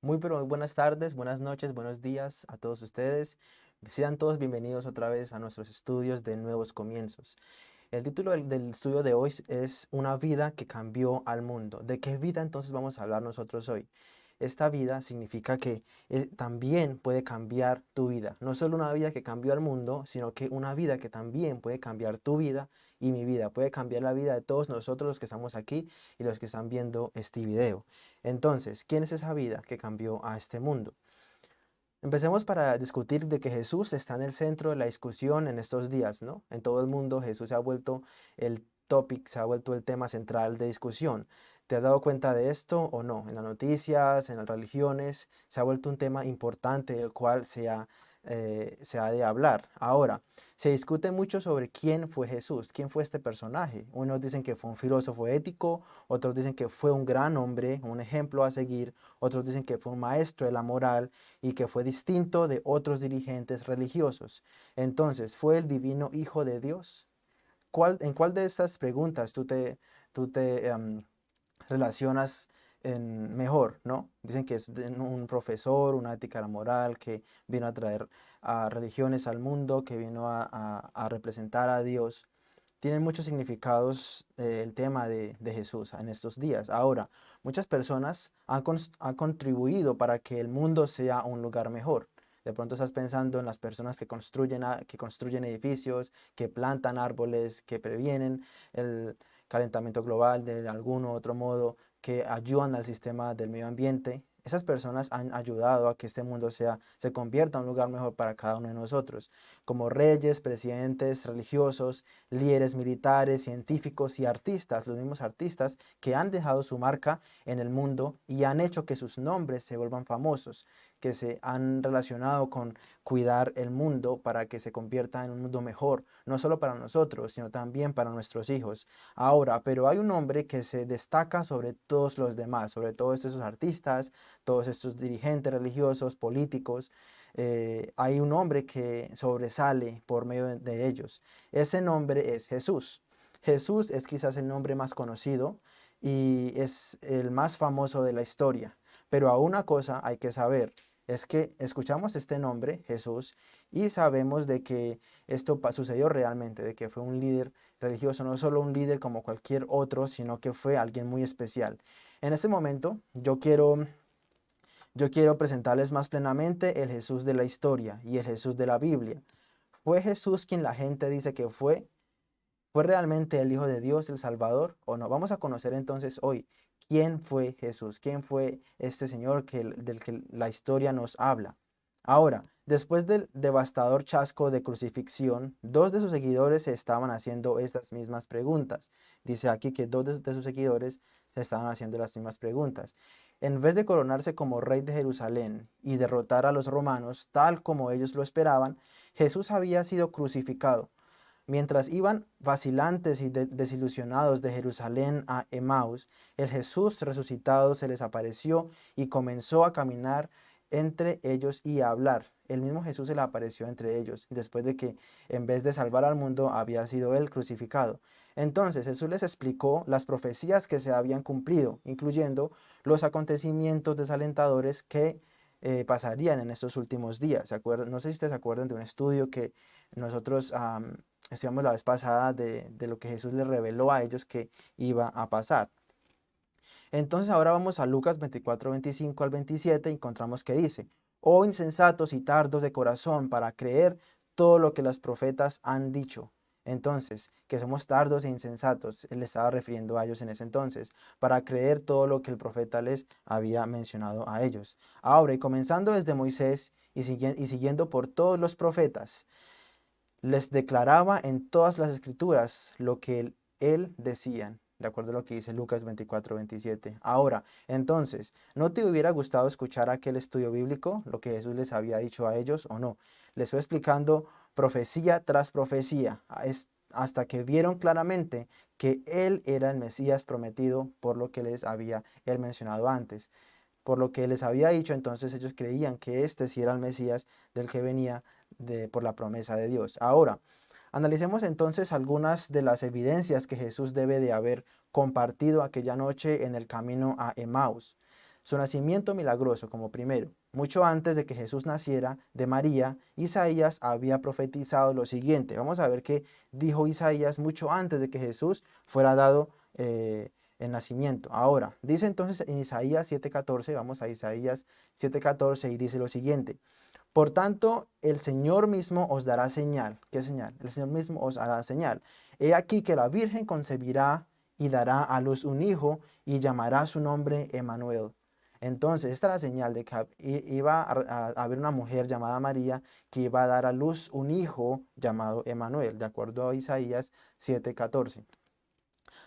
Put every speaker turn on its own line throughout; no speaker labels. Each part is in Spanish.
Muy pero muy buenas tardes, buenas noches, buenos días a todos ustedes. Sean todos bienvenidos otra vez a nuestros estudios de Nuevos Comienzos. El título del, del, estudio de hoy es Una vida que cambió al mundo. ¿De qué vida entonces vamos a hablar nosotros hoy? Esta vida significa que eh, también puede cambiar tu vida. No solo una vida que cambió al mundo, sino que una vida que también puede cambiar tu vida y mi vida. Puede cambiar la vida de todos nosotros los que estamos aquí y los que están viendo este video. Entonces, ¿quién es esa vida que cambió a este mundo? Empecemos para discutir de que Jesús está en el centro de la discusión en estos días, ¿no? En todo el mundo Jesús se ha vuelto el topic, se ha vuelto el tema central de discusión. ¿Te has dado cuenta de esto o no? En las noticias, en las religiones, se ha vuelto un tema importante del cual se ha, eh, se ha de hablar. Ahora, se discute mucho sobre quién fue Jesús, quién fue este personaje. Unos dicen que fue un filósofo ético, otros dicen que fue un gran hombre, un ejemplo a seguir, otros dicen que fue un maestro de la moral y que fue distinto de otros dirigentes religiosos. Entonces, ¿fue el divino Hijo de Dios? ¿Cuál, ¿En cuál de estas preguntas tú te, tú te em, relacionas en mejor, ¿no? Dicen que es un profesor, una ética moral, que vino a traer a religiones al mundo, que vino a, representar a Dios. Tienen muchos significados eh, el tema de, Jesús en estos días. Ahora, muchas personas han, han contribuido para que el mundo sea un lugar mejor. De pronto estás pensando en las personas que construyen, que construyen edificios, que plantan árboles, que previenen el, calentamiento global de algún otro modo, que ayudan al sistema del medio ambiente. Esas personas han ayudado a que este mundo sea, se convierta en un lugar mejor para cada uno de nosotros, como reyes, presidentes, religiosos, líderes militares, científicos y artistas, los mismos artistas que han dejado su marca en el mundo y han hecho que sus nombres se vuelvan famosos que se han relacionado con cuidar el mundo para que se convierta en un mundo mejor, no solo para nosotros, sino también para nuestros hijos. Ahora, pero hay un hombre que se destaca sobre todos los demás, sobre todos estos artistas, todos estos dirigentes religiosos, políticos, eh, hay un hombre que sobresale por medio de ellos. Ese nombre es Jesús. Jesús es quizás el nombre más conocido y es el más famoso de la historia. Pero a una cosa hay que saber, es que escuchamos este nombre, Jesús, y sabemos de que esto sucedió realmente, de que fue un líder religioso, no solo un líder como cualquier otro, sino que fue alguien muy especial. En este momento yo quiero, yo quiero presentarles más plenamente el Jesús de la historia y el Jesús de la Biblia. ¿Fue Jesús quien la gente dice que fue? ¿Fue realmente el Hijo de Dios, el Salvador o no? Vamos a conocer entonces hoy quién fue Jesús, quién fue este Señor que, del que la historia nos habla. Ahora, después del devastador chasco de crucifixión, dos de sus seguidores se estaban haciendo estas mismas preguntas. Dice aquí que dos de, de sus seguidores se estaban haciendo las mismas preguntas. En vez de coronarse como rey de Jerusalén y derrotar a los romanos tal como ellos lo esperaban, Jesús había sido crucificado Mientras iban vacilantes y desilusionados de Jerusalén a Emaús, el Jesús resucitado se les apareció y comenzó a caminar entre ellos y a hablar. El mismo Jesús se le apareció entre ellos, después de que en vez de salvar al mundo había sido él crucificado. Entonces Jesús les explicó las profecías que se habían cumplido, incluyendo los acontecimientos desalentadores que eh, pasarían en estos últimos días. ¿Se No sé si ustedes se acuerdan de un estudio que nosotros estudiamos la vez pasada de, de lo que Jesús les reveló a ellos que iba a pasar. Entonces ahora vamos a Lucas 24, 25 al 27 y encontramos que dice, Oh insensatos y tardos de corazón para creer todo lo que los profetas han dicho. Entonces, que somos tardos e insensatos, él estaba refiriendo a ellos en ese entonces, para creer todo lo que el profeta les había mencionado a ellos. Ahora, y comenzando desde Moisés y, y siguiendo por todos los profetas, les declaraba en todas las escrituras lo que él, decían, de acuerdo a lo que dice Lucas 24, 27. Ahora, entonces, ¿no te hubiera gustado escuchar aquel estudio bíblico, lo que Jesús les había dicho a ellos o no? Les fue explicando profecía tras profecía, hasta que vieron claramente que Él era el Mesías prometido por lo que les había Él mencionado antes. Por lo que les había dicho, entonces ellos creían que este sí era el Mesías del que venía por la promesa de Dios. Ahora, analicemos entonces algunas de las evidencias que Jesús debe de haber compartido aquella noche en el camino a Emmaus. su nacimiento milagroso como primero. Mucho antes de que Jesús naciera de María, Isaías había profetizado lo siguiente. Vamos a ver qué dijo Isaías mucho antes de que Jesús fuera dado eh, el nacimiento. Ahora, dice entonces en Isaías 7.14, vamos a Isaías 7.14 y dice lo siguiente. Por tanto, el Señor mismo os dará señal. ¿Qué señal? El Señor mismo os hará señal. He aquí que la Virgen concebirá y dará a luz un hijo y llamará su nombre Emanuel. Entonces, esta es la señal de que iba a, haber una mujer llamada María que iba a dar a luz un hijo llamado Emanuel, de acuerdo a Isaías 7:14.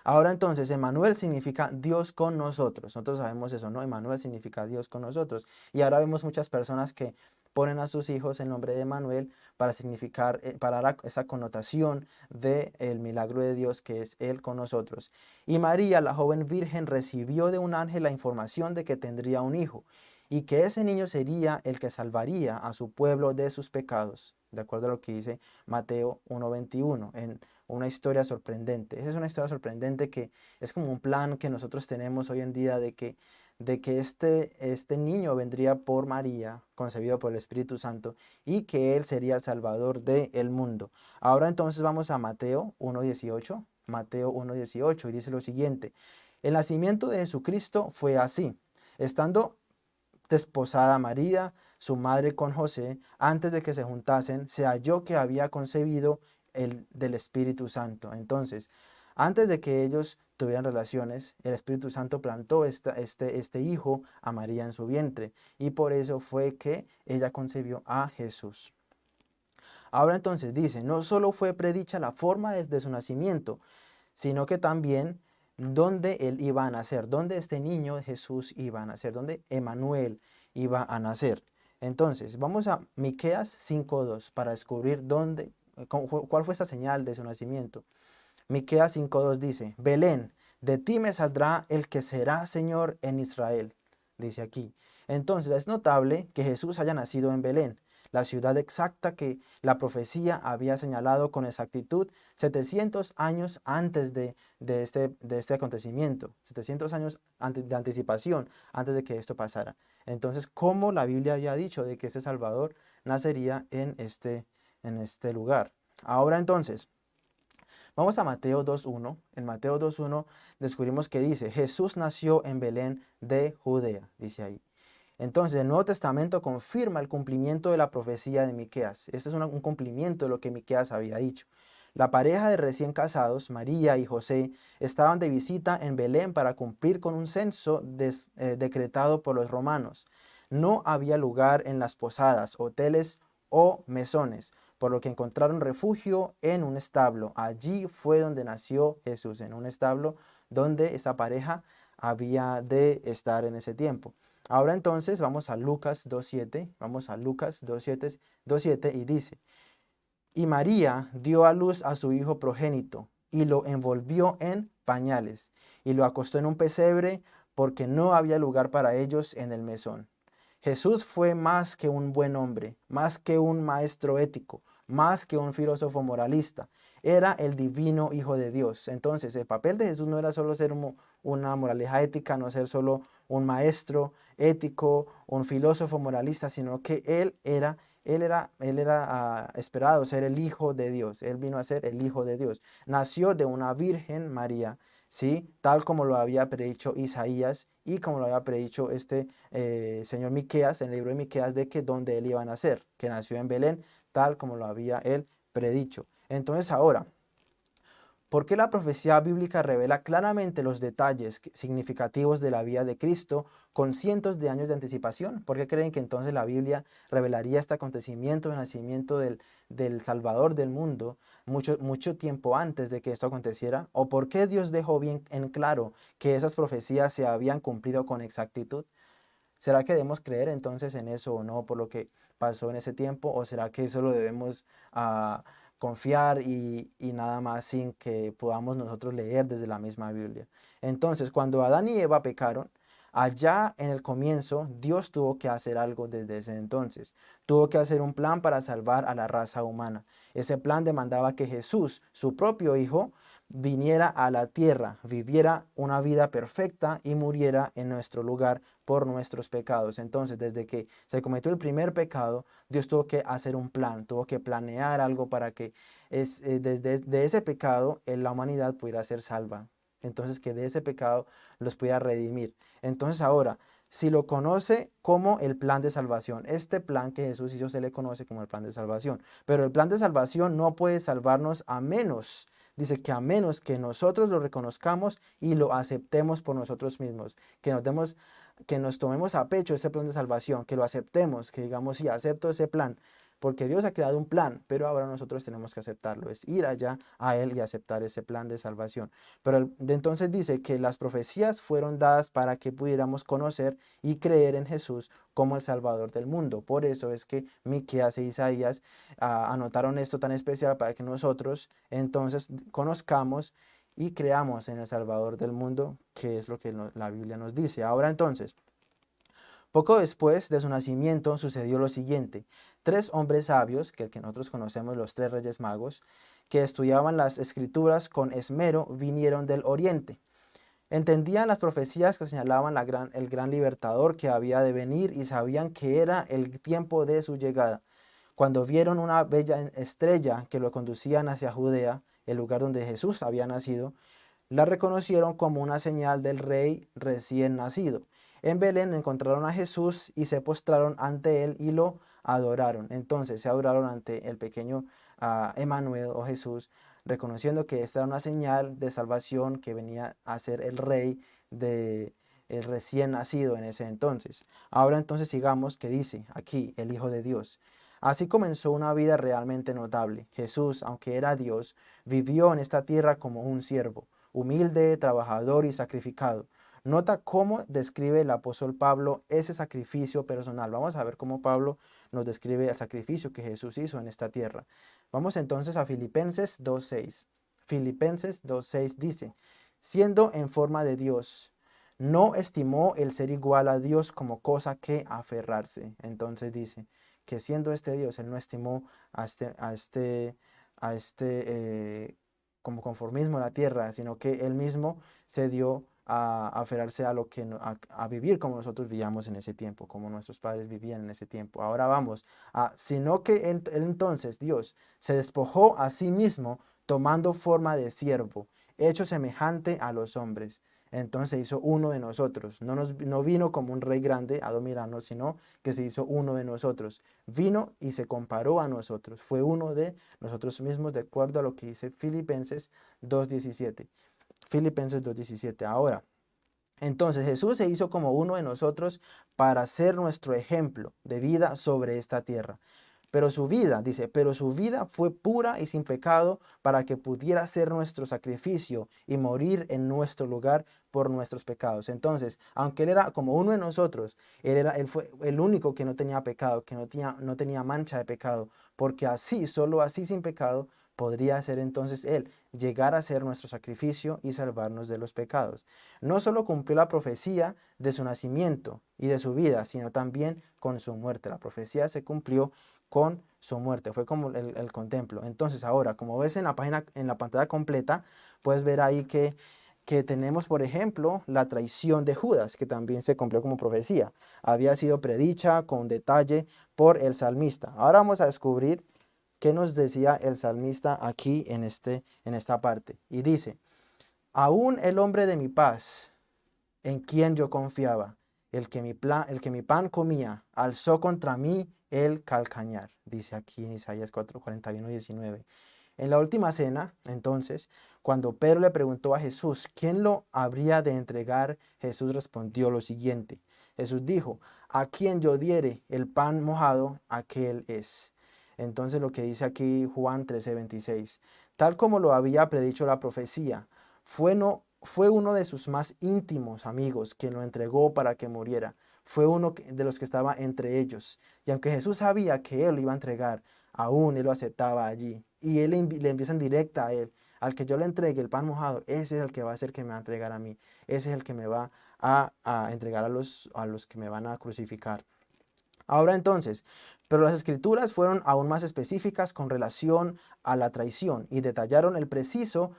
Ahora entonces, Emanuel significa Dios con nosotros. Nosotros sabemos eso, ¿no? Emanuel significa Dios con nosotros. Y ahora vemos muchas personas que ponen a sus hijos el nombre de Emanuel para significar, eh, para dar esa connotación del el milagro de Dios que es Él con nosotros. Y María, la joven virgen, recibió de un ángel la información de que tendría un hijo y que ese niño sería el que salvaría a su pueblo de sus pecados, de acuerdo a lo que dice Mateo 1.21, en una historia sorprendente. Esa es una historia sorprendente que es como un plan que nosotros tenemos hoy en día de que de que este, este niño vendría por María, concebido por el Espíritu Santo, y que Él sería el Salvador del mundo. Ahora entonces vamos a Mateo 1.18, Mateo 1.18, y dice lo siguiente, el nacimiento de Jesucristo fue así, estando desposada María, su madre con José, antes de que se juntasen, se halló que había concebido el del Espíritu Santo. Entonces, antes de que ellos tuvieran relaciones, el Espíritu Santo plantó este, este hijo a María en su vientre y por eso fue que ella concebió a Jesús. Ahora entonces dice, no solo fue predicha la forma de, su nacimiento, sino que también dónde él iba a nacer, dónde este niño Jesús iba a nacer, dónde Emanuel iba a nacer. Entonces, vamos a Miqueas 5.2 para descubrir dónde, cuál fue esa señal de su nacimiento. Miqueas 5.2 dice, Belén, de ti me saldrá el que será Señor en Israel, dice aquí. Entonces es notable que Jesús haya nacido en Belén, la ciudad exacta que la profecía había señalado con exactitud 700 años antes de, de, este, de este acontecimiento, 700 años antes de anticipación, antes de que esto pasara. Entonces, ¿cómo la Biblia había dicho de que este Salvador nacería en este, en este lugar? Ahora entonces, Vamos a Mateo 2.1. En Mateo 2.1 descubrimos que dice, Jesús nació en Belén de Judea, dice ahí. Entonces, el Nuevo Testamento confirma el cumplimiento de la profecía de Miqueas. Este es un cumplimiento de lo que Miqueas había dicho. La pareja de recién casados, María y José, estaban de visita en Belén para cumplir con un censo eh, decretado por los romanos. No había lugar en las posadas, hoteles o mesones, por lo que encontraron refugio en un establo. Allí fue donde nació Jesús, en un establo donde esa pareja había de estar en ese tiempo. Ahora entonces vamos a Lucas 2.7, vamos a Lucas 2.7 y dice, y María dio a luz a su hijo progénito y lo envolvió en pañales y lo acostó en un pesebre porque no había lugar para ellos en el mesón. Jesús fue más que un buen hombre, más que un maestro ético, más que un filósofo moralista. Era el divino Hijo de Dios. Entonces, el papel de Jesús no era solo ser una moraleja ética, no ser solo un maestro ético, un filósofo moralista, sino que Él era, él era, él era ah, esperado ser el Hijo de Dios. Él vino a ser el Hijo de Dios. Nació de una Virgen María, ¿sí? Tal como lo había predicho Isaías y como lo había predicho este eh, señor Miqueas, en el libro de Miqueas, de que donde él iba a nacer, que nació en Belén, tal como lo había él predicho. Entonces ahora, ¿por qué la profecía bíblica revela claramente los detalles significativos de la vida de Cristo con cientos de años de anticipación? ¿Por qué creen que entonces la Biblia revelaría este acontecimiento de nacimiento del, del Salvador del mundo mucho, mucho tiempo antes de que esto aconteciera? ¿O por qué Dios dejó bien en claro que esas profecías se habían cumplido con exactitud? ¿Será que debemos creer entonces en eso o no por lo que pasó en ese tiempo? ¿O será que eso lo debemos confiar y, y, nada más sin que podamos nosotros leer desde la misma Biblia? Entonces, cuando Adán y Eva pecaron, Allá en el comienzo, Dios tuvo que hacer algo desde ese entonces. Tuvo que hacer un plan para salvar a la raza humana. Ese plan demandaba que Jesús, su propio Hijo, viniera a la tierra, viviera una vida perfecta y muriera en nuestro lugar por nuestros pecados. Entonces, desde que se cometió el primer pecado, Dios tuvo que hacer un plan, tuvo que planear algo para que es, eh, desde de ese pecado eh, la humanidad pudiera ser salva. Entonces, que de ese pecado los pudiera redimir. Entonces, ahora, si lo conoce como el plan de salvación. Este plan que Jesús hizo se le conoce como el plan de salvación. Pero el plan de salvación no puede salvarnos a menos, dice que a menos que nosotros lo reconozcamos y lo aceptemos por nosotros mismos, que nos demos que nos tomemos a pecho ese plan de salvación, que lo aceptemos, que digamos, sí, acepto ese plan, porque Dios ha creado un plan, pero ahora nosotros tenemos que aceptarlo, es ir allá a Él y aceptar ese plan de salvación. Pero de entonces dice que las profecías fueron dadas para que pudiéramos conocer y creer en Jesús como el Salvador del mundo. Por eso es que Miqueas e Isaías ah, anotaron esto tan especial para que nosotros entonces conozcamos y creamos en el Salvador del mundo, que es lo que la Biblia nos dice. Ahora entonces, poco después de su nacimiento sucedió lo siguiente. Tres hombres sabios, que el que nosotros conocemos los tres reyes magos, que estudiaban las escrituras con esmero, vinieron del oriente. Entendían las profecías que señalaban el gran libertador que había de venir y sabían que era el tiempo de su llegada. Cuando vieron una bella estrella que lo conducían hacia Judea, el lugar donde Jesús había nacido, la reconocieron como una señal del rey recién nacido. En Belén encontraron a Jesús y se postraron ante él y lo adoraron. Entonces se adoraron ante el pequeño uh, Emmanuel o Jesús, reconociendo que esta era una señal de salvación que venía a ser el rey de recién nacido en ese entonces. Ahora entonces sigamos que dice aquí el Hijo de Dios. Así comenzó una vida realmente notable. Jesús, aunque era Dios, vivió en esta tierra como un siervo, humilde, trabajador y sacrificado. Nota cómo describe el apóstol Pablo ese sacrificio personal. Vamos a ver cómo Pablo nos describe el sacrificio que Jesús hizo en esta tierra. Vamos entonces a Filipenses 2.6. Filipenses 2.6 dice, siendo en forma de Dios, no estimó el ser igual a Dios como cosa que aferrarse. Entonces dice que siendo este Dios, Él no estimó a este, a este, a este eh, como conformismo a la tierra, sino que Él mismo se dio a, aferrarse a lo que a, vivir como nosotros vivíamos en ese tiempo, como nuestros padres vivían en ese tiempo. Ahora vamos a, sino que entonces Dios se despojó a sí mismo tomando forma de siervo, hecho semejante a los hombres. Entonces hizo uno de nosotros. No, nos, no vino como un rey grande a dominarnos, sino que se hizo uno de nosotros. Vino y se comparó a nosotros. Fue uno de nosotros mismos, de acuerdo a lo que dice Filipenses 2.17. Filipenses 2.17. Ahora, entonces Jesús se hizo como uno de nosotros para ser nuestro ejemplo de vida sobre esta tierra. Pero su vida, dice, pero su vida fue pura y sin pecado para que pudiera ser nuestro sacrificio y morir en nuestro lugar por nuestros pecados. Entonces, aunque Él era como uno de nosotros, Él, era, fue el único que no tenía pecado, que no tenía, no tenía mancha de pecado, porque así, solo así sin pecado, podría ser entonces Él, llegar a ser nuestro sacrificio y salvarnos de los pecados. No solo cumplió la profecía de su nacimiento y de su vida, sino también con su muerte. La profecía se cumplió con su muerte, fue como el, contemplo. Entonces ahora, como ves en la página, en la pantalla completa, puedes ver ahí que que tenemos, por ejemplo, la traición de Judas, que también se cumplió como profecía. Había sido predicha con detalle por el salmista. Ahora vamos a descubrir ¿Qué nos decía el salmista aquí en, este, en esta parte? Y dice, aún el hombre de mi paz, en quien yo confiaba, el que mi, plan, el que mi pan comía, alzó contra mí el calcañar, dice aquí en Isaías 4, 41 19. En la última cena, entonces, cuando Pedro le preguntó a Jesús, ¿quién lo habría de entregar? Jesús respondió lo siguiente. Jesús dijo, a quien yo diere el pan mojado, aquel es. Entonces lo que dice aquí Juan 13:26, tal como lo había predicho la profecía, fue, no, fue uno de sus más íntimos amigos quien lo entregó para que muriera. Fue uno de los que estaba entre ellos. Y aunque Jesús sabía que él lo iba a entregar, aún él lo aceptaba allí. Y él le empieza en directa a él. Al que yo le entregue el pan mojado, ese es el que va a ser que me va a entregar a mí. Ese es el que me va a, a entregar a los, a los que me van a crucificar. Ahora entonces, pero las escrituras fueron aún más específicas con relación a la traición y detallaron el preciso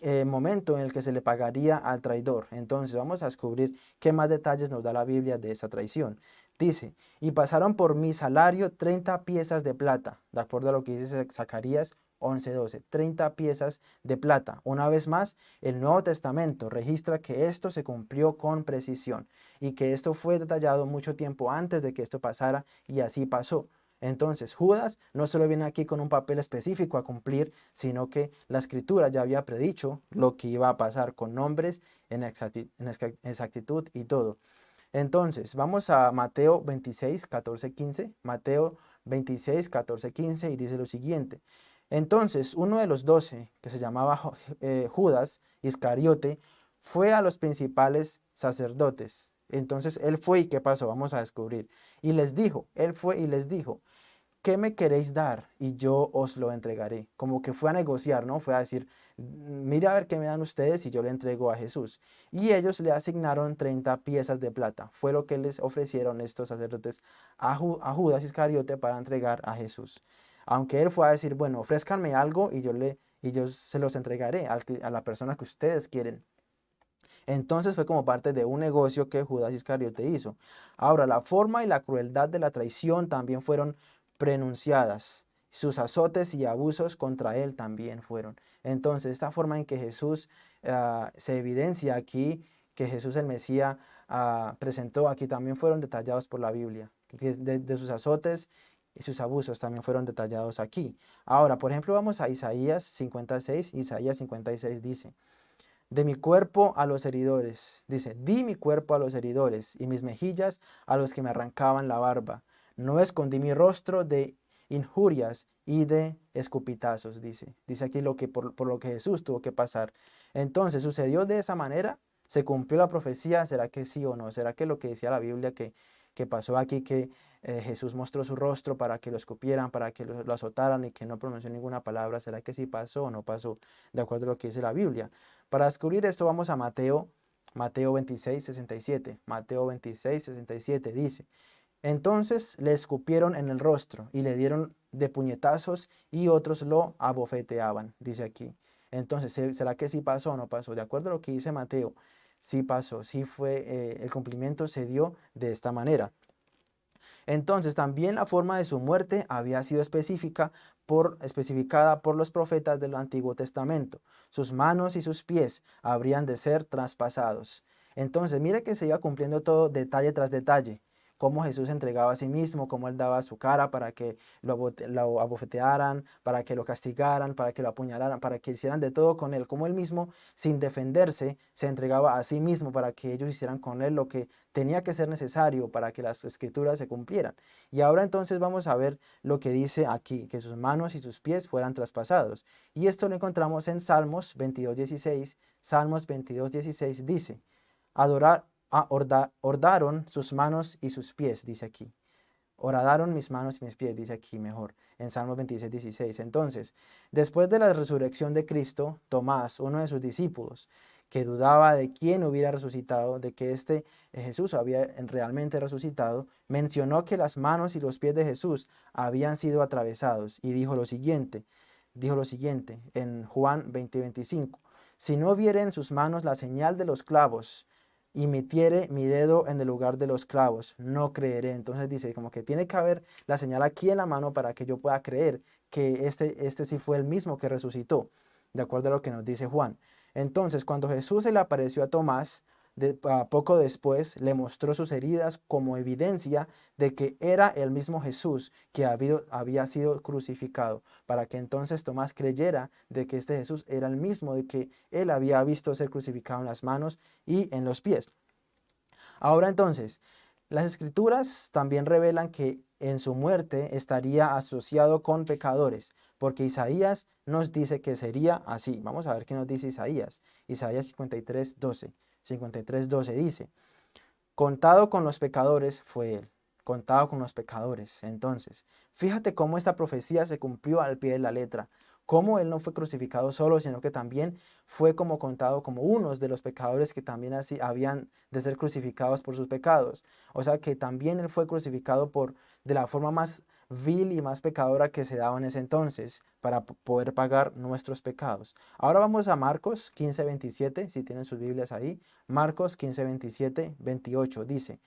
eh, momento en el que se le pagaría al traidor. Entonces vamos a descubrir qué más detalles nos da la Biblia de esa traición. Dice, y pasaron por mi salario 30 piezas de plata, de acuerdo a lo que dice Zacarías 11.12, 30 piezas de plata. Una vez más, el Nuevo Testamento registra que esto se cumplió con precisión y que esto fue detallado mucho tiempo antes de que esto pasara y así pasó. Entonces Judas no solo viene aquí con un papel específico a cumplir, sino que la escritura ya había predicho lo que iba a pasar con nombres en exactitud y todo. Entonces, vamos a Mateo 26, 14, 15. Mateo 26, 14, 15 y dice lo siguiente. Entonces, uno de los doce, que se llamaba eh, Judas Iscariote, fue a los principales sacerdotes. Entonces, él fue y ¿qué pasó? Vamos a descubrir. Y les dijo, él fue y les dijo, ¿qué me queréis dar? Y yo os lo entregaré. Como que fue a negociar, ¿no? Fue a decir, mira a ver qué me dan ustedes y yo le entrego a Jesús. Y ellos le asignaron 30 piezas de plata. Fue lo que les ofrecieron estos sacerdotes a, a Judas Iscariote para entregar a Jesús. Aunque él fue a decir, bueno, ofrézcanme algo y yo, le, y yo se los entregaré a la persona que ustedes quieren. Entonces fue como parte de un negocio que Judas Iscariote hizo. Ahora, la forma y la crueldad de la traición también fueron prenunciadas. Sus azotes y abusos contra él también fueron. Entonces, esta forma en que Jesús ah, se evidencia aquí, que Jesús el Mesías ah, presentó aquí, también fueron detallados por la Biblia. de sus azotes y sus abusos también fueron detallados aquí. Ahora, por ejemplo, vamos a Isaías 56. Isaías 56 dice, de mi cuerpo a los heridores, dice, di mi cuerpo a los heridores y mis mejillas a los que me arrancaban la barba. No escondí mi rostro de injurias y de escupitazos, dice. Dice aquí lo que, por, por lo que Jesús tuvo que pasar. Entonces, ¿sucedió de esa manera? ¿Se cumplió la profecía? ¿Será que sí o no? ¿Será que lo que decía la Biblia que que pasó aquí, que eh, Jesús mostró su rostro para que lo escupieran, para que lo, azotaran y que no pronunció ninguna palabra. ¿Será que sí pasó o no pasó? De acuerdo a lo que dice la Biblia. Para descubrir esto vamos a Mateo, Mateo 26, 67. Mateo 26, 67 dice, entonces le escupieron en el rostro y le dieron de puñetazos y otros lo abofeteaban, dice aquí. Entonces, ¿será que sí pasó o no pasó? De acuerdo a lo que dice Mateo sí pasó, sí fue, eh, el cumplimiento se dio de esta manera. Entonces también la forma de su muerte había sido específica por, especificada por los profetas del Antiguo Testamento. Sus manos y sus pies habrían de ser traspasados. Entonces mire que se iba cumpliendo todo detalle tras detalle cómo Jesús entregaba a sí mismo, cómo Él daba su cara para que lo, abofetearan, para que lo castigaran, para que lo apuñalaran, para que hicieran de todo con Él, como Él mismo, sin defenderse, se entregaba a sí mismo para que ellos hicieran con Él lo que tenía que ser necesario para que las escrituras se cumplieran. Y ahora entonces vamos a ver lo que dice aquí, que sus manos y sus pies fueran traspasados. Y esto lo encontramos en Salmos 22.16. Salmos 22.16 dice, adorar, Ah, ordaron sus manos y sus pies, dice aquí. Oradaron mis manos y mis pies, dice aquí mejor, en Salmos 26, 16. Entonces, después de la resurrección de Cristo, Tomás, uno de sus discípulos, que dudaba de quién hubiera resucitado, de que este eh, Jesús había realmente resucitado, mencionó que las manos y los pies de Jesús habían sido atravesados y dijo lo siguiente, dijo lo siguiente en Juan 20, 25, si no viere en sus manos la señal de los clavos y metiere mi dedo en el lugar de los clavos, no creeré. Entonces dice, como que tiene que haber la señal aquí en la mano para que yo pueda creer que este, este sí fue el mismo que resucitó, de acuerdo a lo que nos dice Juan. Entonces, cuando Jesús se le apareció a Tomás, poco después le mostró sus heridas como evidencia de que era el mismo Jesús que había sido crucificado, para que entonces Tomás creyera de que este Jesús era el mismo, de que él había visto ser crucificado en las manos y en los pies. Ahora entonces, las escrituras también revelan que en su muerte estaría asociado con pecadores, porque Isaías nos dice que sería así. Vamos a ver qué nos dice Isaías. Isaías 53, 12. 53.12 dice, contado con los pecadores fue él, contado con los pecadores. Entonces, fíjate cómo esta profecía se cumplió al pie de la letra, cómo él no fue crucificado solo, sino que también fue como contado como unos de los pecadores que también así habían de ser crucificados por sus pecados. O sea que también él fue crucificado por de la forma más vil y más pecadora que se daba en ese entonces para poder pagar nuestros pecados. Ahora vamos a Marcos 15, 27, si tienen sus Biblias ahí. Marcos 15, 27, 28 dice,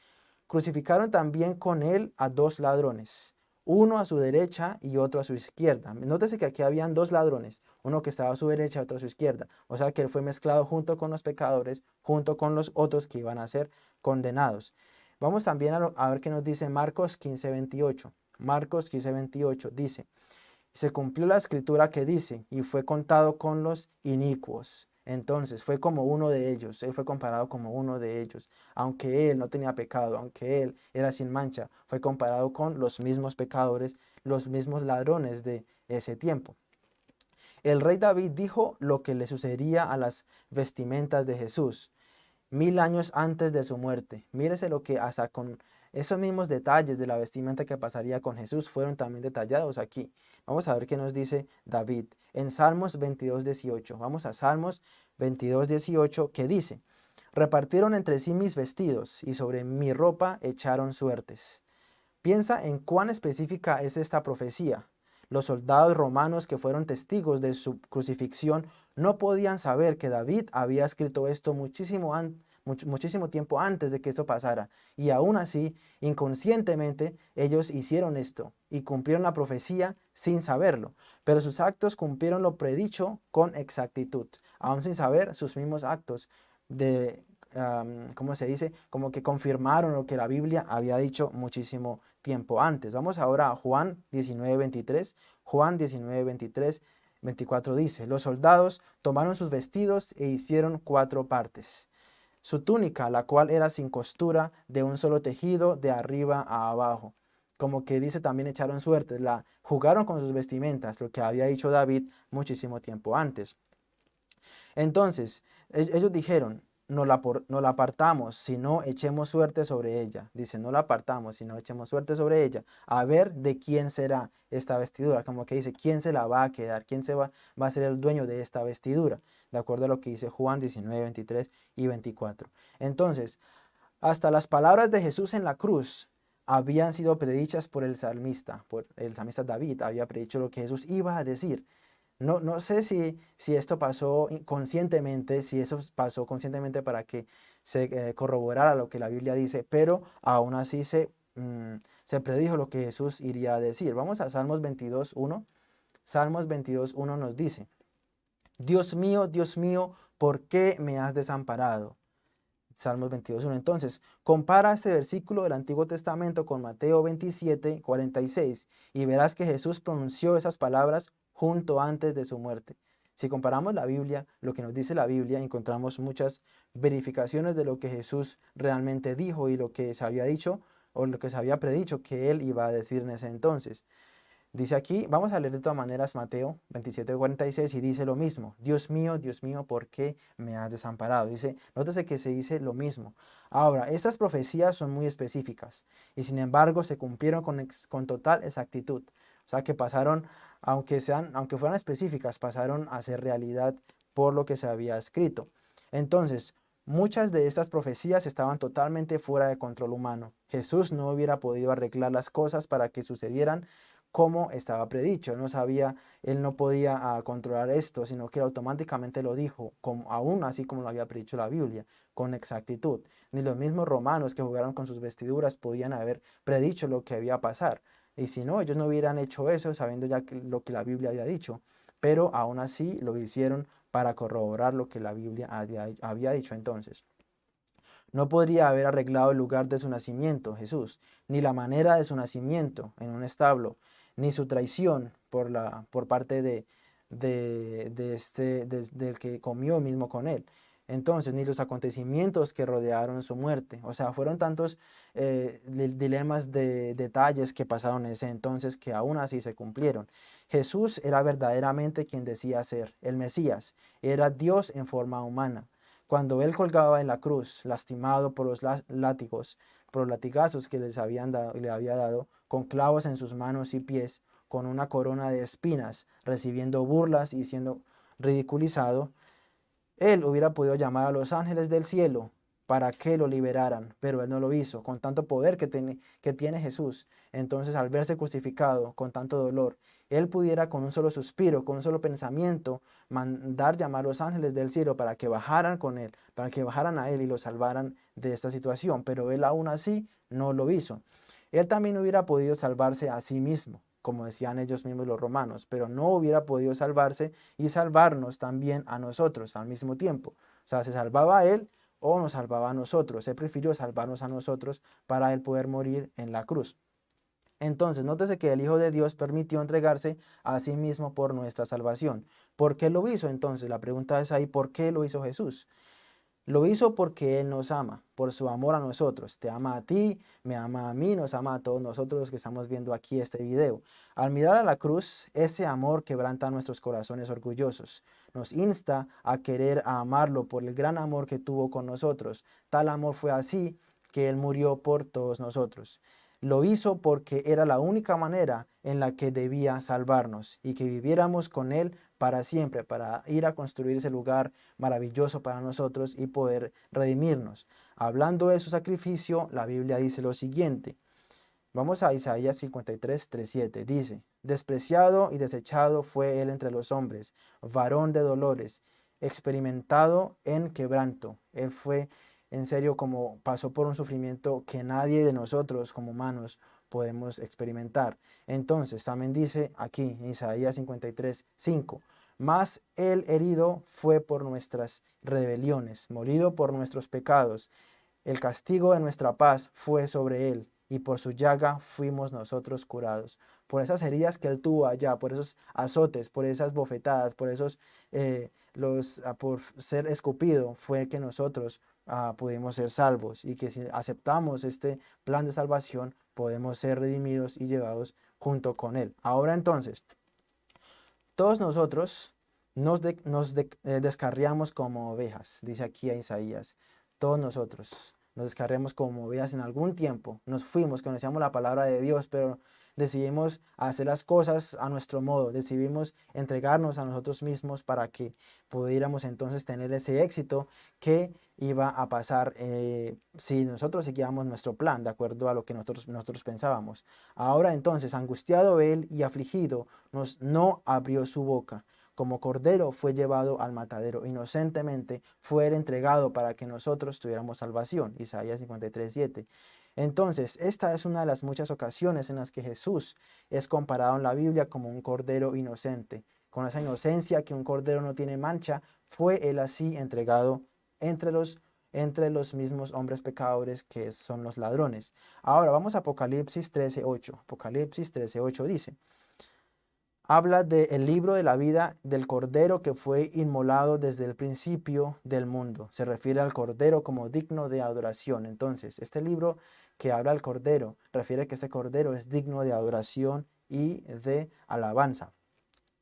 crucificaron también con él a dos ladrones, uno a su derecha y otro a su izquierda. Nótese que aquí habían dos ladrones, uno que estaba a su derecha y otro a su izquierda. O sea que él fue mezclado junto con los pecadores, junto con los otros que iban a ser condenados. Vamos también a, ver qué nos dice Marcos 15, 28. Marcos 15, 28 dice, se cumplió la escritura que dice, y fue contado con los inicuos. Entonces fue como uno de ellos, él fue comparado como uno de ellos. Aunque él no tenía pecado, aunque él era sin mancha, fue comparado con los mismos pecadores, los mismos ladrones de ese tiempo. El rey David dijo lo que le sucedería a las vestimentas de Jesús mil años antes de su muerte. Mírese lo que hasta con esos mismos detalles de la vestimenta que pasaría con Jesús fueron también detallados aquí. Vamos a ver qué nos dice David en Salmos 22, 18. Vamos a Salmos 22, 18 que dice, repartieron entre sí mis vestidos y sobre mi ropa echaron suertes. Piensa en cuán específica es esta profecía. Los soldados romanos que fueron testigos de su crucifixión no podían saber que David había escrito esto muchísimo, muchísimo tiempo antes de que esto pasara. Y aún así, inconscientemente, ellos hicieron esto y cumplieron la profecía sin saberlo. Pero sus actos cumplieron lo predicho con exactitud, aún sin saber sus mismos actos de ¿cómo se dice? Como que confirmaron lo que la Biblia había dicho muchísimo tiempo antes. Vamos ahora a Juan 19, 23. Juan 19, 23, 24 dice, los soldados tomaron sus vestidos e hicieron cuatro partes. Su túnica, la cual era sin costura, de un solo tejido, de arriba a abajo. Como que dice también echaron suerte, la jugaron con sus vestimentas, lo que había dicho David muchísimo tiempo antes. Entonces, e-, ellos dijeron, no la, no la apartamos, sino echemos suerte sobre ella. Dice, no la apartamos, sino echemos suerte sobre ella. A ver de quién será esta vestidura. Como que dice, ¿quién se la va a quedar? ¿Quién se va, va a ser el dueño de esta vestidura? De acuerdo a lo que dice Juan 19, 23 y 24. Entonces, hasta las palabras de Jesús en la cruz habían sido predichas por el salmista, por el salmista David, había predicho lo que Jesús iba a decir. No, no sé si, si esto pasó conscientemente, si eso pasó conscientemente para que se eh, corroborara lo que la Biblia dice, pero aún así se, mm, se predijo lo que Jesús iría a decir. Vamos a Salmos 22.1. Salmos 22.1 nos dice, Dios mío, Dios mío, ¿por qué me has desamparado? Salmos 22.1. Entonces, compara este versículo del Antiguo Testamento con Mateo 27, 46 y verás que Jesús pronunció esas palabras junto antes de su muerte. Si comparamos la Biblia, lo que nos dice la Biblia, encontramos muchas verificaciones de lo que Jesús realmente dijo y lo que se había dicho o lo que se había predicho que él iba a decir en ese entonces. Dice aquí, vamos a leer de todas maneras Mateo 27:46 y dice lo mismo. Dios mío, Dios mío, ¿por qué me has desamparado? Dice, nótese que se dice lo mismo. Ahora, estas profecías son muy específicas y sin embargo se cumplieron con, con total exactitud. O sea que pasaron aunque, sean, aunque fueran específicas, pasaron a ser realidad por lo que se había escrito. Entonces, muchas de estas profecías estaban totalmente fuera de control humano. Jesús no hubiera podido arreglar las cosas para que sucedieran como estaba predicho. Él no sabía, él no podía ah, controlar esto, sino que automáticamente lo dijo, como, aún así como lo había predicho la Biblia, con exactitud. Ni los mismos romanos que jugaron con sus vestiduras podían haber predicho lo que había a pasar. Y si no, ellos no hubieran hecho eso sabiendo ya lo que la Biblia había dicho. Pero aún así lo hicieron para corroborar lo que la Biblia había dicho entonces. No podría haber arreglado el lugar de su nacimiento, Jesús, ni la manera de su nacimiento en un establo, ni su traición por, parte de, este, del que comió mismo con él entonces, ni los acontecimientos que rodearon su muerte. O sea, fueron tantos eh, dilemas de detalles que pasaron en ese entonces que aún así se cumplieron. Jesús era verdaderamente quien decía ser, el Mesías, era Dios en forma humana. Cuando él colgaba en la cruz, lastimado por los látigos, por los latigazos que les habían dado, le había dado, con clavos en sus manos y pies, con una corona de espinas, recibiendo burlas y siendo ridiculizado, él hubiera podido llamar a los ángeles del cielo para que lo liberaran, pero él no lo hizo, con tanto poder que tiene, que tiene Jesús. Entonces, al verse crucificado con tanto dolor, él pudiera con un solo suspiro, con un solo pensamiento, mandar llamar a los ángeles del cielo para que bajaran con él, para que bajaran a él y lo salvaran de esta situación, pero él aún así no lo hizo. Él también hubiera podido salvarse a sí mismo, como decían ellos mismos los romanos, pero no hubiera podido salvarse y salvarnos también a nosotros al mismo tiempo. O sea, se salvaba a él, o nos salvaba a nosotros. Él prefirió salvarnos a nosotros para él poder morir en la cruz. Entonces, nótese que el Hijo de Dios permitió entregarse a sí mismo por nuestra salvación. ¿Por qué lo hizo entonces? La pregunta es ahí, ¿por qué lo hizo Jesús? Lo hizo porque Él nos ama, por su amor a nosotros. Te ama a ti, me ama a mí, nos ama a todos nosotros los que estamos viendo aquí este video. Al mirar a la cruz, ese amor quebranta nuestros corazones orgullosos. Nos insta a querer a amarlo por el gran amor que tuvo con nosotros. Tal amor fue así que Él murió por todos nosotros. Lo hizo porque era la única manera en la que debía salvarnos y que viviéramos con Él para siempre, para ir a construir ese lugar maravilloso para nosotros y poder redimirnos. Hablando de su sacrificio, la Biblia dice lo siguiente. Vamos a Isaías 53, 3, 7. Dice, despreciado y desechado fue él entre los hombres, varón de dolores, experimentado en quebranto. Él fue en serio como pasó por un sufrimiento que nadie de nosotros como humanos podemos experimentar. Entonces, también dice aquí en Isaías 53, 5, más el herido fue por nuestras rebeliones, morido por nuestros pecados. El castigo de nuestra paz fue sobre él, y por su llaga fuimos nosotros curados. Por esas heridas que él tuvo allá, por esos azotes, por esas bofetadas, por esos, eh, los, ah, por ser escupido, fue que nosotros ah, pudimos ser salvos y que si aceptamos este plan de salvación, podemos ser redimidos y llevados junto con él. Ahora entonces, todos nosotros nos, eh, descarriamos como ovejas, dice aquí a Isaías, todos nosotros nos descarremos como veas en algún tiempo, nos fuimos, conocíamos la palabra de Dios, pero decidimos hacer las cosas a nuestro modo, decidimos entregarnos a nosotros mismos para que pudiéramos entonces tener ese éxito que iba a pasar eh, si nosotros seguíamos nuestro plan de acuerdo a lo que nosotros, nosotros pensábamos. Ahora entonces, angustiado él y afligido, nos, no abrió su boca como cordero fue llevado al matadero, inocentemente fue entregado para que nosotros tuviéramos salvación. Isaías 53, 7. Entonces, esta es una de las muchas ocasiones en las que Jesús es comparado en la Biblia como un cordero inocente. Con esa inocencia que un cordero no tiene mancha, fue él así entregado entre los, entre los mismos hombres pecadores que son los ladrones. Ahora vamos a Apocalipsis 13.8. Apocalipsis 13.8 dice, habla del libro de la vida del Cordero que fue inmolado desde el principio del mundo. Se refiere al Cordero como digno de adoración. Entonces, este libro que habla al Cordero refiere que este Cordero es digno de adoración y de alabanza.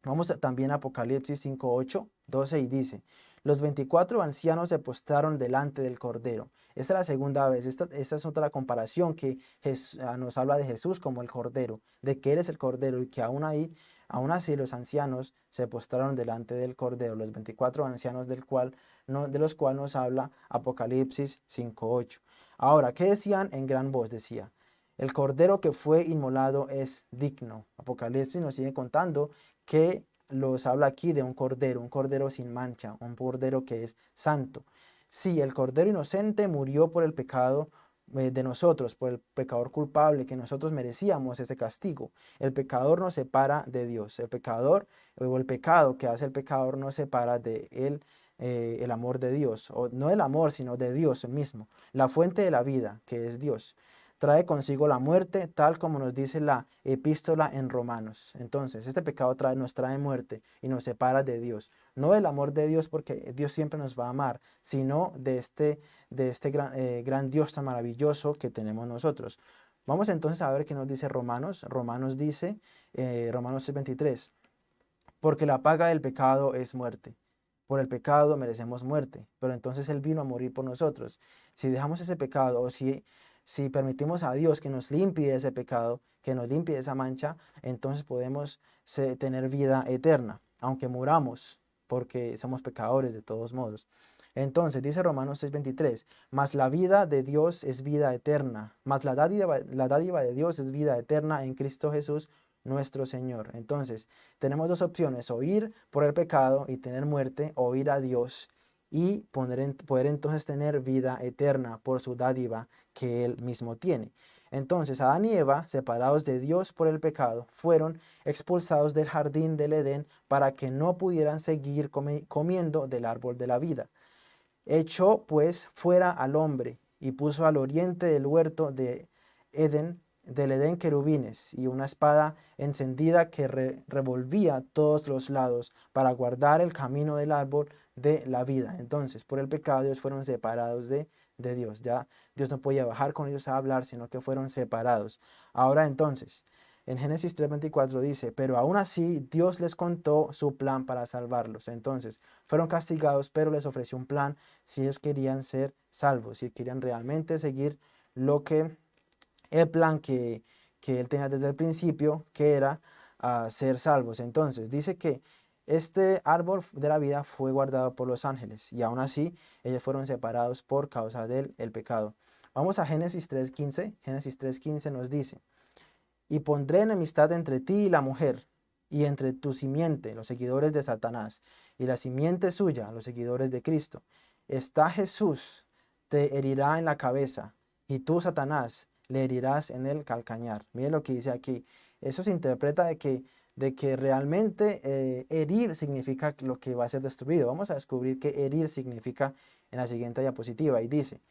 Vamos también a Apocalipsis 5, 8, 12 y dice, los 24 ancianos se postraron delante del Cordero. Esta es la segunda vez, esta, es otra comparación que ah, nos habla de Jesús como el Cordero, de que Él es el Cordero y que aún ahí Aún así los ancianos se postraron delante del Cordero, los 24 ancianos del cual, de los cuales nos habla Apocalipsis 5.8. Ahora, ¿qué decían en gran voz? Decía, el Cordero que fue inmolado es digno. Apocalipsis nos sigue contando que los habla aquí de un Cordero, un Cordero sin mancha, un Cordero que es santo. Sí, el Cordero inocente murió por el pecado eh, de nosotros, por el pecador culpable, que nosotros merecíamos ese castigo. El pecador nos separa de Dios. El pecador o el pecado que hace el pecador nos separa de él, eh, el amor de Dios. O no el amor, sino de Dios mismo. La fuente de la vida, que es Dios trae consigo la muerte, tal como nos dice la epístola en Romanos. Entonces, este pecado trae, nos trae muerte y nos separa de Dios. No del amor de Dios, porque Dios siempre nos va a amar, sino de este, de este gran, eh, gran Dios tan maravilloso que tenemos nosotros. Vamos entonces a ver qué nos dice Romanos. Romanos dice, eh, Romanos 6.23, porque la paga del pecado es muerte. Por el pecado merecemos muerte, pero entonces Él vino a morir por nosotros. Si dejamos ese pecado o si si permitimos a Dios que nos limpie ese pecado, que nos limpie esa mancha, entonces podemos tener vida eterna, aunque muramos, porque somos pecadores de todos modos. Entonces, dice Romanos 6:23, mas la vida de Dios es vida eterna, mas la dádiva, la dádiva de Dios es vida eterna en Cristo Jesús nuestro Señor. Entonces, tenemos dos opciones, o ir por el pecado y tener muerte, o ir a Dios y poder, entonces tener vida eterna por su dádiva que Él mismo tiene. Entonces Adán y Eva, separados de Dios por el pecado, fueron expulsados del jardín del Edén para que no pudieran seguir comiendo del árbol de la vida. Echó pues fuera al hombre y puso al oriente del huerto de Edén, del Edén querubines y una espada encendida que revolvía todos los lados para guardar el camino del árbol de la vida. Entonces, por el pecado ellos fueron separados de, de Dios. Ya Dios no podía bajar con ellos a hablar, sino que fueron separados. Ahora entonces, en Génesis 3.24 dice, pero aún así Dios les contó su plan para salvarlos. Entonces, fueron castigados, pero les ofreció un plan si ellos querían ser salvos, si querían realmente seguir lo que, el plan que, que él tenía desde el principio, que era ah, ser salvos. Entonces, dice que este árbol de la vida fue guardado por los ángeles y aún así ellos fueron separados por causa del el pecado. Vamos a Génesis 3.15. Génesis 3.15 nos dice, Y pondré enemistad entre ti y la mujer, y entre tu simiente, los seguidores de Satanás, y la simiente suya, los seguidores de Cristo. Está Jesús, te herirá en la cabeza, y tú, Satanás, le herirás en el calcañar. Miren lo que dice aquí. Eso se interpreta de que de que realmente eh, herir significa lo que va a ser destruido. Vamos a descubrir qué herir significa en la siguiente diapositiva y dice,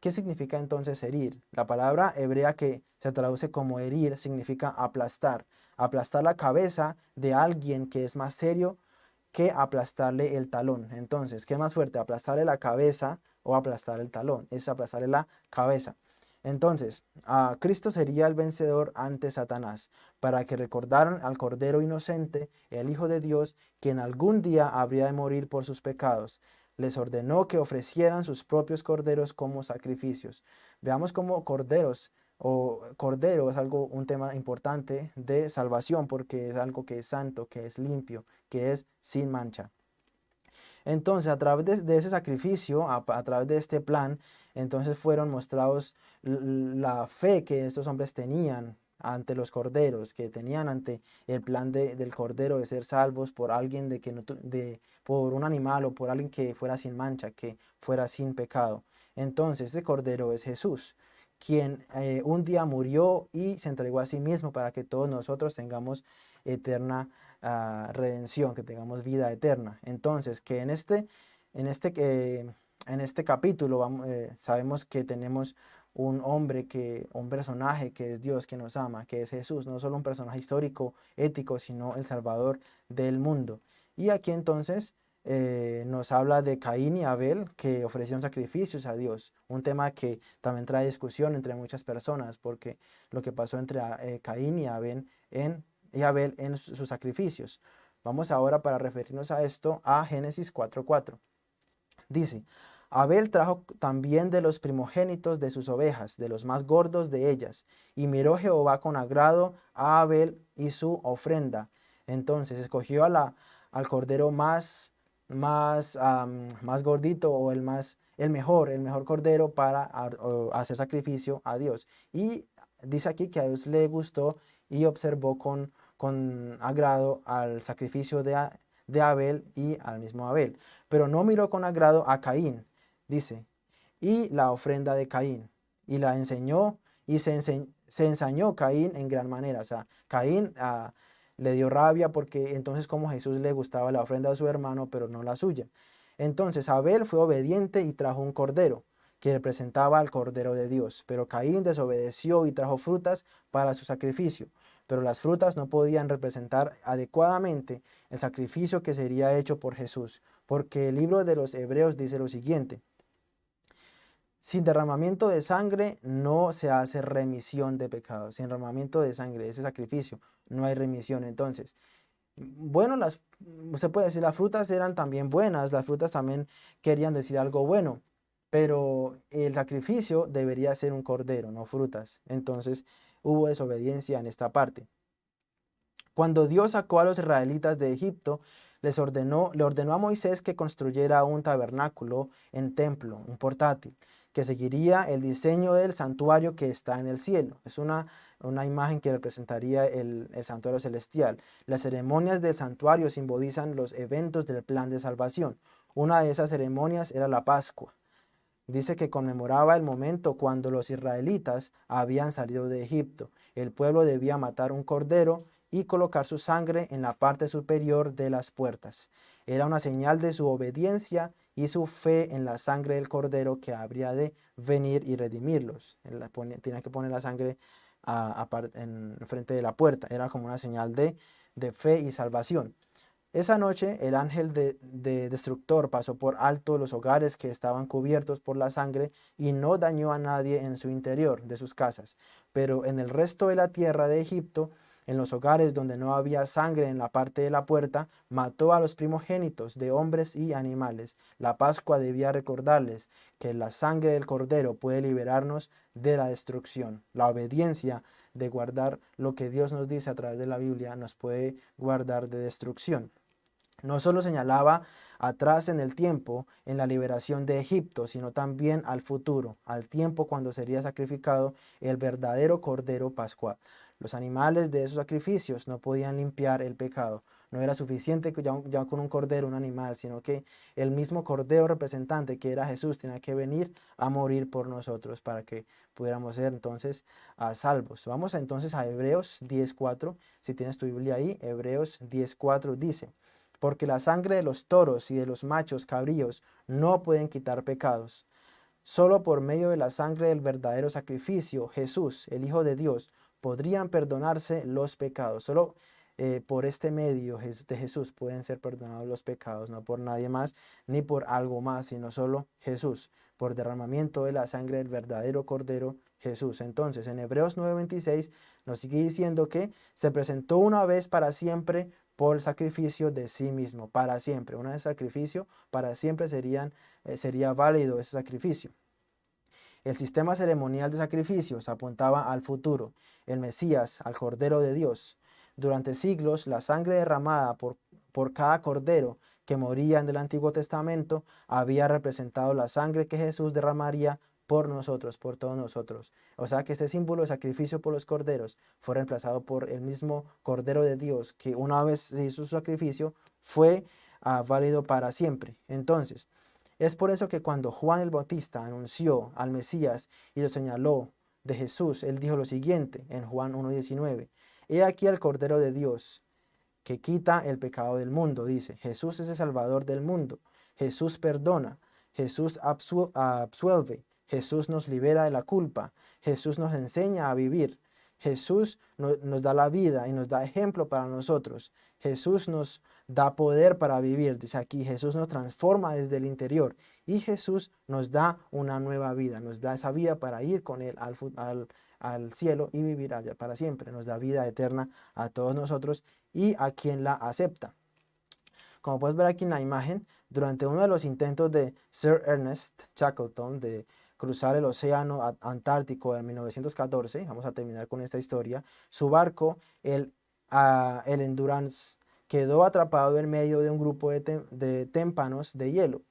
¿qué significa entonces herir? La palabra hebrea que se traduce como herir significa aplastar, aplastar la cabeza de alguien que es más serio que aplastarle el talón. Entonces, ¿qué es más fuerte? ¿Aplastarle la cabeza o aplastar el talón? Es aplastarle la cabeza. Entonces, Cristo sería el vencedor ante Satanás, para que recordaran al Cordero Inocente, el Hijo de Dios, quien algún día habría de morir por sus pecados. Les ordenó que ofrecieran sus propios corderos como sacrificios. Veamos cómo corderos o cordero es algo, un tema importante de salvación, porque es algo que es santo, que es limpio, que es sin mancha. Entonces, a través de, ese sacrificio, a, través de este plan, entonces fueron mostrados la fe que estos hombres tenían ante los corderos, que tenían ante el plan del cordero de ser salvos por alguien de que no, de, por un animal o por alguien que fuera sin mancha, que fuera sin pecado. Entonces, ese cordero es Jesús, quien eh, un día murió y se entregó a sí mismo para que todos nosotros tengamos eterna redención, que tengamos vida eterna. Entonces, que en este, en este, que en este capítulo eh, sabemos que tenemos un hombre, que, un personaje que es Dios, que nos ama, que es Jesús, no solo un personaje histórico, ético, sino el Salvador del mundo. Y aquí entonces eh, nos habla de Caín y Abel que ofrecieron sacrificios a Dios, un tema que también trae discusión entre muchas personas, porque lo que pasó entre eh, Caín y Abel en y Abel en sus sacrificios. Vamos ahora para referirnos a esto a Génesis 4.4. Dice, Abel trajo también de los primogénitos de sus ovejas, de los más gordos de ellas, y miró Jehová con agrado a Abel y su ofrenda. Entonces escogió al cordero más, más, más gordito o el, más, el mejor, el mejor cordero para hacer sacrificio a Dios. Y dice aquí que a Dios le gustó y observó con, con agrado al sacrificio de, de Abel y al mismo Abel. Pero no miró con agrado a Caín, dice, y la ofrenda de Caín, y la enseñó, y se, ensañó Caín en gran manera. O sea, Caín ah, le dio rabia porque entonces como Jesús le gustaba la ofrenda de su hermano, pero no la suya. Entonces Abel fue obediente y trajo un cordero que representaba al Cordero de Dios. Pero Caín desobedeció y trajo frutas para su sacrificio. Pero las frutas no podían representar adecuadamente el sacrificio que sería hecho por Jesús, porque el libro de los Hebreos dice lo siguiente. Sin derramamiento de sangre no se hace remisión de pecados. Sin derramamiento de sangre, ese sacrificio, no hay remisión. Entonces, bueno, las, se puede decir, las frutas eran también buenas, las frutas también querían decir algo bueno, pero el sacrificio debería ser un cordero, no frutas. Entonces hubo desobediencia en esta parte. Cuando Dios sacó a los israelitas de Egipto, les ordenó, le ordenó a Moisés que construyera un tabernáculo en templo, un portátil, que seguiría el diseño del santuario que está en el cielo. Es una, una imagen que representaría el, el santuario celestial. Las ceremonias del santuario simbolizan los eventos del plan de salvación. Una de esas ceremonias era la Pascua. Dice que conmemoraba el momento cuando los israelitas habían salido de Egipto. El pueblo debía matar un cordero y colocar su sangre en la parte superior de las puertas. Era una señal de su obediencia y su fe en la sangre del cordero que habría de venir y redimirlos. Tenía que poner la sangre en frente de la puerta. Era como una señal de, de fe y salvación. Esa noche el ángel de, destructor pasó por alto los hogares que estaban cubiertos por la sangre y no dañó a nadie en su interior de sus casas. Pero en el resto de la tierra de Egipto, en los hogares donde no había sangre en la parte de la puerta, mató a los primogénitos de hombres y animales. La Pascua debía recordarles que la sangre del cordero puede liberarnos de la destrucción. La obediencia de guardar lo que Dios nos dice a través de la Biblia nos puede guardar de destrucción. No solo señalaba atrás en el tiempo, en la liberación de Egipto, sino también al futuro, al tiempo cuando sería sacrificado el verdadero Cordero Pascual. Los animales de esos sacrificios no podían limpiar el pecado. No era suficiente ya, con un cordero, un animal, sino que el mismo cordero representante que era Jesús tenía que venir a morir por nosotros para que pudiéramos ser entonces a salvos. Vamos entonces a Hebreos 10.4. Si tienes tu Biblia ahí, Hebreos 10.4 dice, porque la sangre de los toros y de los machos cabríos no pueden quitar pecados. Solo por medio de la sangre del verdadero sacrificio, Jesús, el Hijo de Dios, podrían perdonarse los pecados. Solo eh, por este medio de Jesús pueden ser perdonados los pecados, no por nadie más ni por algo más, sino solo Jesús, por derramamiento de la sangre del verdadero Cordero Jesús. Entonces, en Hebreos 9:26 nos sigue diciendo que se presentó una vez para siempre por el sacrificio de sí mismo, para siempre. Vez sacrificio, para siempre serían, eh, sería válido ese sacrificio. El sistema ceremonial de sacrificios apuntaba al futuro, el Mesías, al Cordero de Dios. Durante siglos, la sangre derramada por, por cada cordero que moría en el Antiguo Testamento había representado la sangre que Jesús derramaría por nosotros, por todos nosotros. O sea que este símbolo de sacrificio por los corderos fue reemplazado por el mismo Cordero de Dios que una vez se hizo su sacrificio fue ah, válido para siempre. Entonces, es por eso que cuando Juan el Bautista anunció al Mesías y lo señaló de Jesús, él dijo lo siguiente en Juan 1.19, He aquí el Cordero de Dios que quita el pecado del mundo, dice, Jesús es el Salvador del mundo, Jesús perdona, Jesús absuelve, Jesús nos libera de la culpa. Jesús nos enseña a vivir. Jesús nos da la vida y nos da ejemplo para nosotros. Jesús nos da poder para vivir. Dice aquí, Jesús nos transforma desde el interior. Y Jesús nos da una nueva vida. Nos da esa vida para ir con Él al, al cielo y vivir allá para siempre. Nos da vida eterna a todos nosotros y a quien la acepta. Como puedes ver aquí en la imagen, durante uno de los intentos de Sir Ernest Shackleton de cruzar el océano Antártico en 1914, vamos a terminar con esta historia, su barco, el, el Endurance, quedó atrapado en medio de un grupo de, de témpanos de hielo.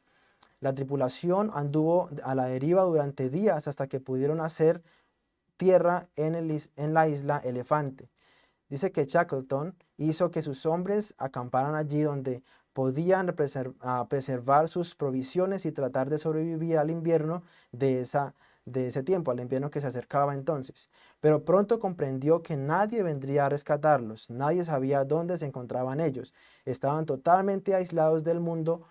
La tripulación anduvo a la deriva durante días hasta que pudieron hacer tierra en, el, en la isla Elefante. Dice que Shackleton hizo que sus hombres acamparan allí donde podían preservar sus provisiones y tratar de sobrevivir al invierno de, esa, de ese tiempo, al invierno que se acercaba entonces. Pero pronto comprendió que nadie vendría a rescatarlos, nadie sabía dónde se encontraban ellos. Estaban totalmente aislados del mundo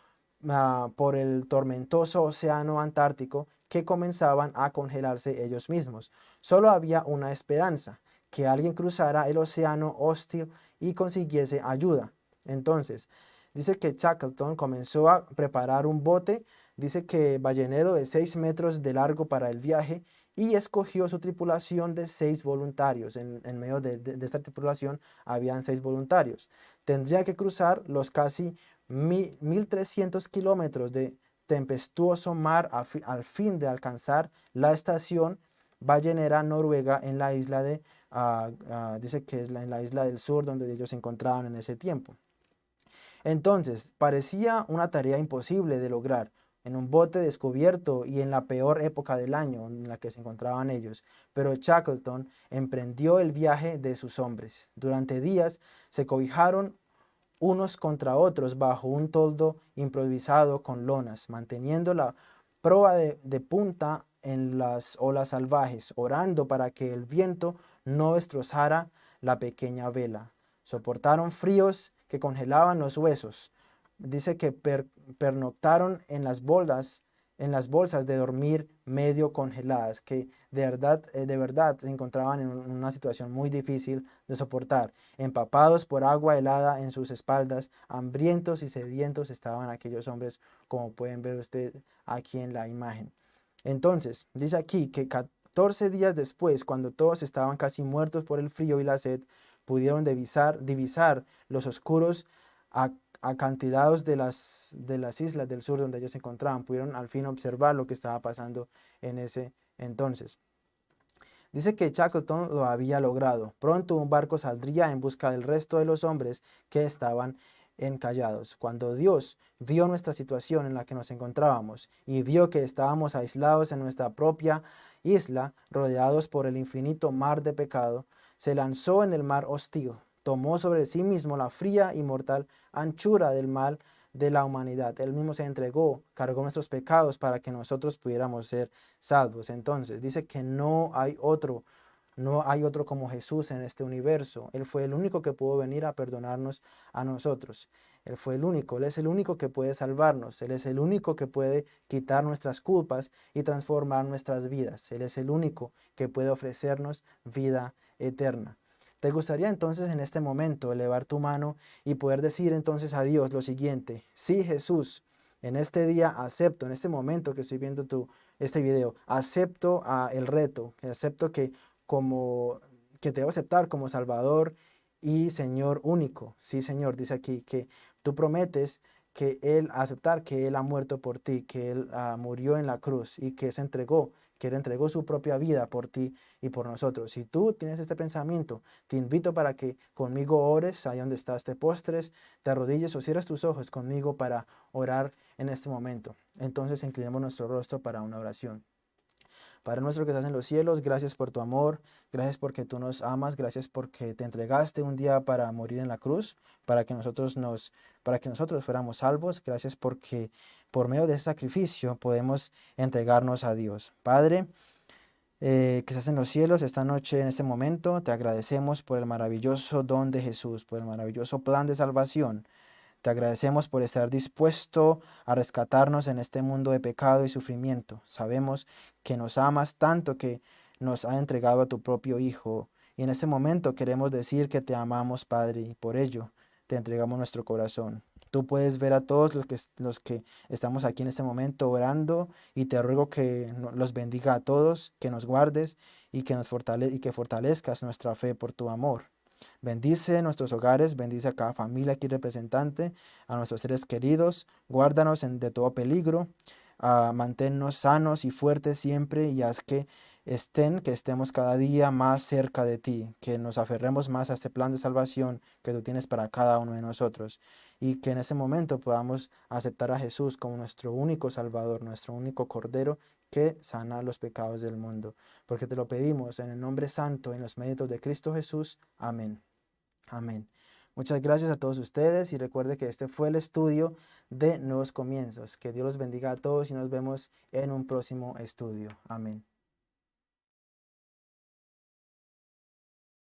ah, por el tormentoso océano Antártico que comenzaban a congelarse ellos mismos. Solo había una esperanza, que alguien cruzara el océano hostil y consiguiese ayuda. Entonces, Dice que Shackleton comenzó a preparar un bote, dice que ballenero de 6 metros de largo para el viaje y escogió su tripulación de seis voluntarios. En, medio de, esta tripulación habían seis voluntarios. Tendría que cruzar los casi 1.300 kilómetros de tempestuoso mar al fin de alcanzar la estación ballenera noruega en la isla de, ah, ah, dice que es en la isla del sur donde ellos se encontraban en ese tiempo. Entonces, parecía una tarea imposible de lograr, en un bote descubierto y en la peor época del año en la que se encontraban ellos, pero Shackleton emprendió el viaje de sus hombres. Durante días se cobijaron unos contra otros bajo un toldo improvisado con lonas, manteniendo la proa de, de punta en las olas salvajes, orando para que el viento no destrozara la pequeña vela. Soportaron fríos que congelaban los huesos, dice que pernoctaron en las bolsas, en las bolsas de dormir medio congeladas, que de verdad, eh, de verdad se encontraban en una situación muy difícil de soportar. Empapados por agua helada en sus espaldas, hambrientos y sedientos estaban aquellos hombres, como pueden ver usted aquí en la imagen. Entonces, dice aquí que 14 días después, cuando todos estaban casi muertos por el frío y la sed, pudieron divisar, divisar los oscuros acantilados de las, de las islas del sur donde ellos se encontraban, pudieron al fin observar lo que estaba pasando en ese entonces. Dice que Shackleton lo había logrado. Pronto un barco saldría en busca del resto de los hombres que estaban encallados. Cuando Dios vio nuestra situación en la que nos encontrábamos y vio que estábamos aislados en nuestra propia isla, rodeados por el infinito mar de pecado, se lanzó en el mar hostil, tomó sobre sí mismo la fría y mortal anchura del mal de la humanidad. Él mismo se entregó, cargó nuestros pecados para que nosotros pudiéramos ser salvos. Entonces, dice que no hay otro, no hay otro como Jesús en este universo. Él fue el único que pudo venir a perdonarnos a nosotros. Él fue el único, Él es el único que puede salvarnos. Él es el único que puede quitar nuestras culpas y transformar nuestras vidas. Él es el único que puede ofrecernos vida eterna. ¿Te gustaría entonces en este momento elevar tu mano y poder decir entonces a Dios lo siguiente? Sí, Jesús, en este día acepto, en este momento que estoy viendo tu, este video, acepto a el reto, acepto que, como, que te debo aceptar como Salvador y Señor único. Sí, Señor, dice aquí que tú prometes que Él, aceptar que Él ha muerto por ti, que Él ah, murió en la cruz y que se entregó que Él entregó su propia vida por ti y por nosotros. Si tú tienes este pensamiento, te invito para que conmigo ores ahí donde estás, te postres, te arrodilles o cierres tus ojos conmigo para orar en este momento. Entonces inclinemos nuestro rostro para una oración. Padre nuestro que estás en los cielos, gracias por tu amor, gracias porque tú nos amas, gracias porque te entregaste un día para morir en la cruz, para que nosotros, nos, para que nosotros fuéramos salvos, gracias porque por medio de ese sacrificio podemos entregarnos a Dios. Padre, eh, que estás en los cielos esta noche, en este momento, te agradecemos por el maravilloso don de Jesús, por el maravilloso plan de salvación, te agradecemos por estar dispuesto a rescatarnos en este mundo de pecado y sufrimiento. Sabemos que nos amas tanto que nos ha entregado a tu propio Hijo. Y en este momento queremos decir que te amamos, Padre, y por ello te entregamos nuestro corazón. Tú puedes ver a todos los que, los que estamos aquí en este momento orando y te ruego que los bendiga a todos, que nos guardes y que, nos y que fortalezcas nuestra fe por tu amor. Bendice nuestros hogares, bendice a cada familia aquí representante, a nuestros seres queridos, guárdanos de todo peligro, uh, manténnos sanos y fuertes siempre y haz que estén, que estemos cada día más cerca de ti, que nos aferremos más a este plan de salvación que tú tienes para cada uno de nosotros y que en ese momento podamos aceptar a Jesús como nuestro único Salvador, nuestro único Cordero que sana los pecados del mundo. Porque te lo pedimos en el nombre santo, en los méritos de Cristo Jesús. Amén. Amén. Muchas gracias a todos ustedes y recuerde que este fue el estudio de Nuevos Comienzos. Que Dios los bendiga a todos y nos vemos en un próximo estudio. Amén.